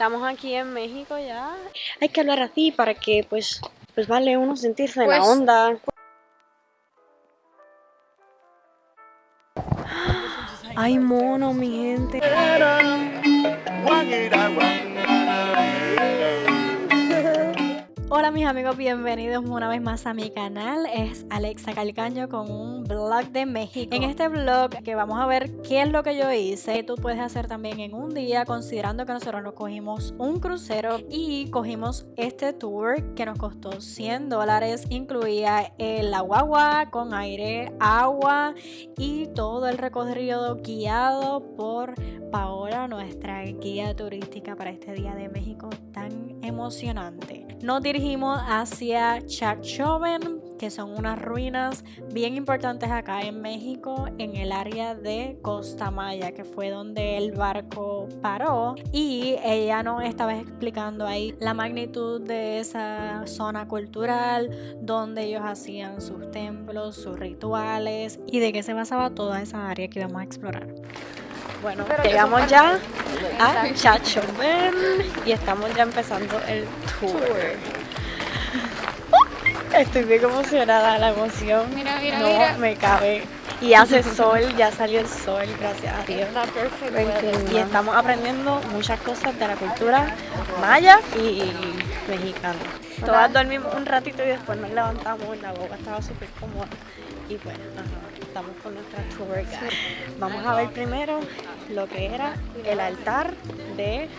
Estamos aquí en México ya. Hay que hablar así para que pues, pues vale uno sentirse en la Pues- onda. Ay mono mi gente. Hola mis amigos, bienvenidos una vez más a mi canal. Es Alexa Calcaño con un vlog de México. En este vlog que vamos a ver qué es lo que yo hice, tú puedes hacer también en un día, considerando que nosotros nos cogimos un crucero y cogimos este tour que nos costó 100 dólares. Incluía el guagua con aire, agua y todo el recorrido guiado por Paola, nuestra guía turística para este día de México tan emocionante. Nos dirigimos hacia Chachoven, que son unas ruinas bien importantes acá en México, en el área de Costa Maya, que fue donde el barco paró. Y ella nos estaba explicando ahí la magnitud de esa zona cultural, donde ellos hacían sus templos, sus rituales y de qué se basaba toda esa área que íbamos a explorar. Bueno, Pero llegamos ya a. Chachoven y estamos ya empezando el tour. Estoy bien emocionada, la emoción Mira, mira, no mira. me cabe. Y hace sol, ya salió el sol, gracias a Dios. Está perfecto. Y estamos aprendiendo muchas cosas de la cultura maya y mexicana. Todas dormimos un ratito y después nos levantamos, la boca estaba súper cómoda. Y ajá, estamos con nuestra tour. Vamos a ver primero lo que era el altar de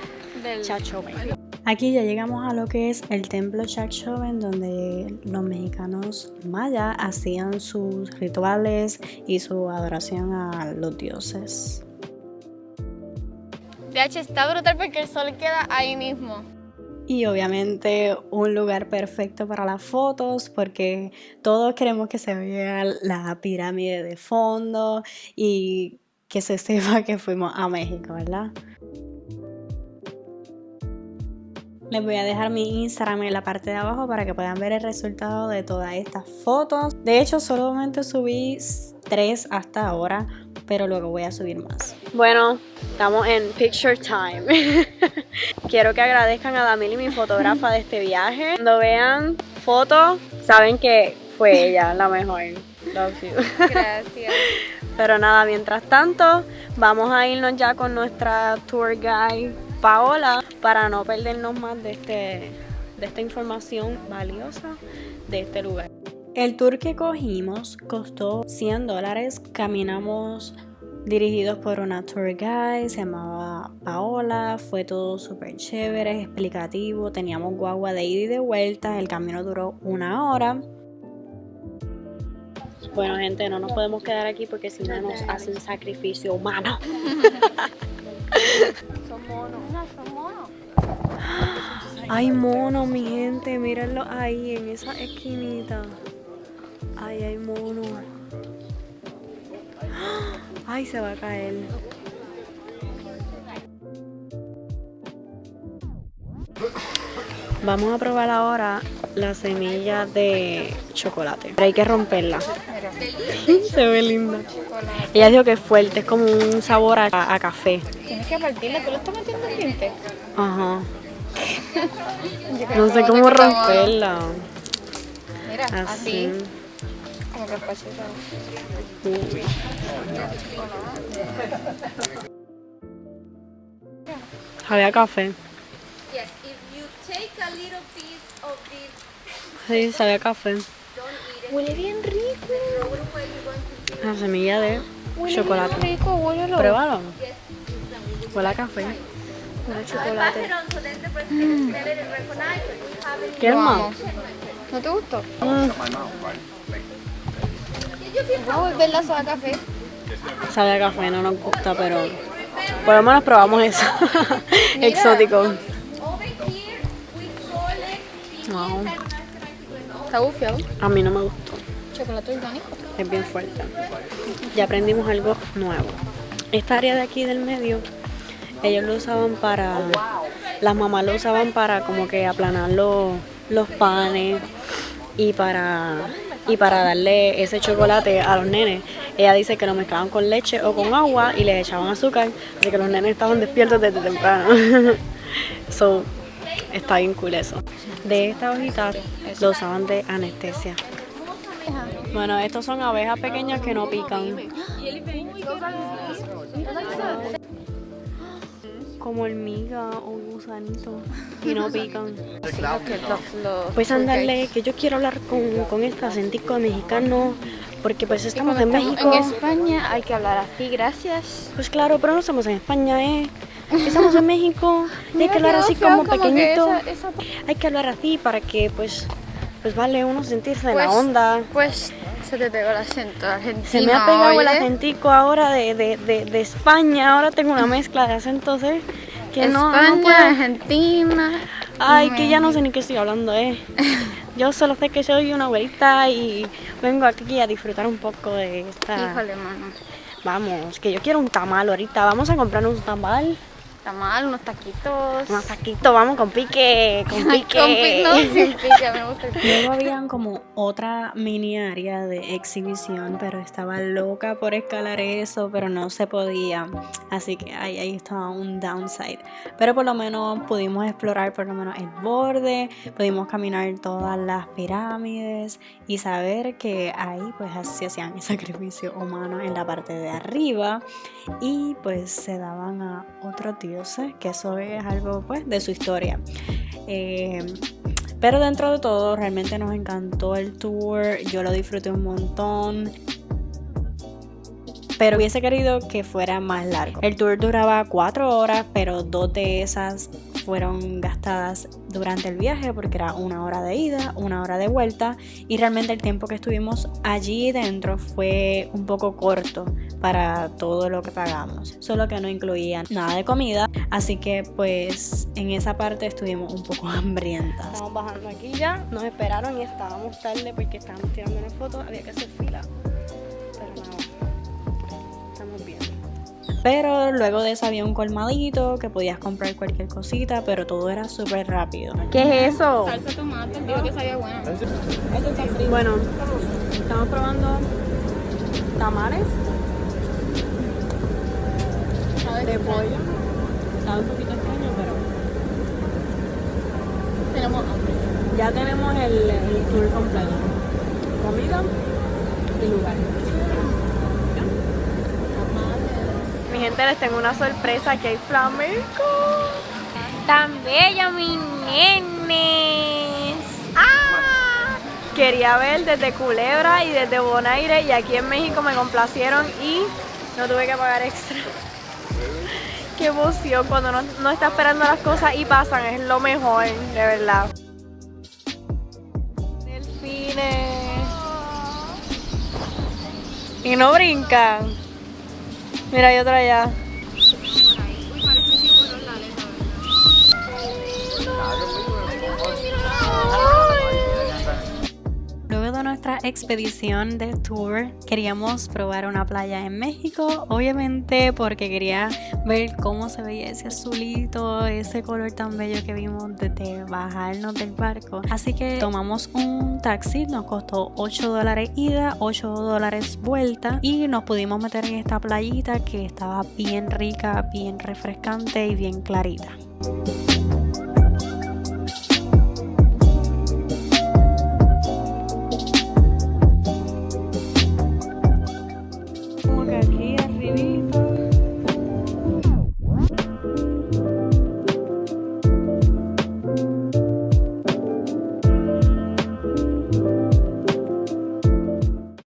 Chachoven. Aquí ya llegamos a lo que es el templo Chachoven, donde los mexicanos mayas hacían sus rituales y su adoración a los dioses. De hecho, está brutal porque el sol queda ahí mismo. Y obviamente un lugar perfecto para las fotos porque todos queremos que se vea la pirámide de fondo y que se sepa que fuimos a México, ¿verdad? Les voy a dejar mi Instagram en la parte de abajo para que puedan ver el resultado de todas estas fotos. De hecho, solamente subí tres hasta ahora, pero luego voy a subir más. Bueno, estamos en Picture Time. Quiero que agradezcan a Damili, mi fotógrafa de este viaje. Cuando vean fotos, saben que fue ella la mejor. Love you. Gracias. Pero nada, mientras tanto, vamos a irnos ya con nuestra tour guide Paola para no perdernos más de, este, de esta información valiosa de este lugar. El tour que cogimos costó 100 dólares. Caminamos dirigidos por una tour guide, se llamaba Paola, fue todo súper chévere, explicativo, teníamos guagua de ida y de vuelta, el camino duró una hora. Bueno gente, no nos podemos quedar aquí porque si no nos hacen sacrificio humano. Son monos. No, son monos. Ay mono, mi gente, mírenlo ahí en esa esquinita. Ay, hay mono. Ay, se va a caer. Vamos a probar ahora la semilla de chocolate. Pero hay que romperla. Se ve linda. Ella dijo que es fuerte, es como un sabor a, a café. Tienes que partirla. ¿Tú lo estás metiendo en diente? Ajá. No sé cómo romperla. Mira, Así. así. Como que pasito. Uy. Había café. Sí, sabía café. Huele bien rico. La semilla de Huele chocolate. bien rico. Pruébalo. Huele a café. A chocolate. have it. ¿Quieres Lo más? amo. ¿No te gustó? Mm, Vamos a volver la soda café. sabe a café, no nos gusta, pero por lo menos probamos eso. Exótico. No, Está bufiado. a mí no me gustó. Chocolate orgánico. Es bien fuerte. Ya aprendimos algo nuevo. Esta área de aquí del medio, ellos lo usaban para. Las mamás lo usaban para como que aplanar los, los panes y para y para darle ese chocolate a los nenes. Ella dice que lo mezclaban con leche o con agua y les echaban azúcar, así que los nenes estaban despiertos desde temprano. So, está bien cool eso. De esta hojita lo usaban de anestesia. Bueno, estos son abejas pequeñas que no pican. Como hormiga o gusanito y no pican. Pues andarle, que yo quiero hablar con, con este acentico mexicano, porque pues estamos en México. En España hay que hablar así, gracias. Pues claro, pero no estamos en España, ¿eh? Estamos en México, y hay que hablar así como pequeñito. Hay que hablar así para que pues, pues vale uno sentirse en la Pues- onda. Pues se te pegó el acento argentino. Se me ha pegado el acentico ahora de, de, de, de España, ahora tengo una mezcla de acentos, ¿eh? Que no, no España, puedo. Argentina. Ay, que ya no sé ni qué estoy hablando, ¿eh? Yo solo sé que soy una abuelita y vengo aquí a disfrutar un poco de esta... Híjole, mano. Vamos, que yo quiero un tamal ahorita. Vamos a comprar un tamal. Está mal, unos taquitos. Un taquito, vamos con pique, con pique. Con pi- no, sin pique, me gusta el pique. Luego habían como otra mini área de exhibición, pero estaba loca por escalar eso, pero no se podía. Así que ahí, ahí estaba un downside. Pero por lo menos pudimos explorar por lo menos el borde, pudimos caminar todas las pirámides y saber que ahí pues se hacían el sacrificio humano en la parte de arriba y pues se daban a otros dioses, que eso es algo pues de su historia. Eh, pero dentro de todo, realmente nos encantó el tour. Yo lo disfruté un montón. Pero hubiese querido que fuera más largo. El tour duraba cuatro horas, pero dos de esas fueron gastadas durante el viaje porque era una hora de ida, una hora de vuelta y realmente el tiempo que estuvimos allí dentro fue un poco corto para todo lo que pagamos, solo que no incluía nada de comida, así que pues en esa parte estuvimos un poco hambrientas. Estamos bajando aquí ya, nos esperaron y estábamos tarde porque estábamos tirando una foto, había que hacer fila. Pero nada, estamos bien. Pero luego de eso había un colmadito que podías comprar cualquier cosita, pero todo era súper rápido. ¿Qué es eso? Salsa tomate, digo que sabía buena. Bueno, estamos probando tamales de pollo. Sabe un poquito extraño, pero Tenemos hambre. ya tenemos el, el tour completo. Comida y lugar. Mi gente, les tengo una sorpresa, que hay flamenco. Tan bella, mi nenes. ¡Ah! Quería ver desde Culebra y desde Bonaire y aquí en México me complacieron y no tuve que pagar extra. Qué emoción cuando uno no está esperando las cosas y pasan, es lo mejor, de verdad. Delfines. Y no brincan. Mira, hay otra allá. Expedición de tour, queríamos probar una playa en México, obviamente porque quería ver cómo se veía ese azulito, ese color tan bello que vimos desde bajarnos del barco. Así que tomamos un taxi, nos costó 8 dólares ida, 8 dólares vuelta y nos pudimos meter en esta playita que estaba bien rica, bien refrescante y bien clarita.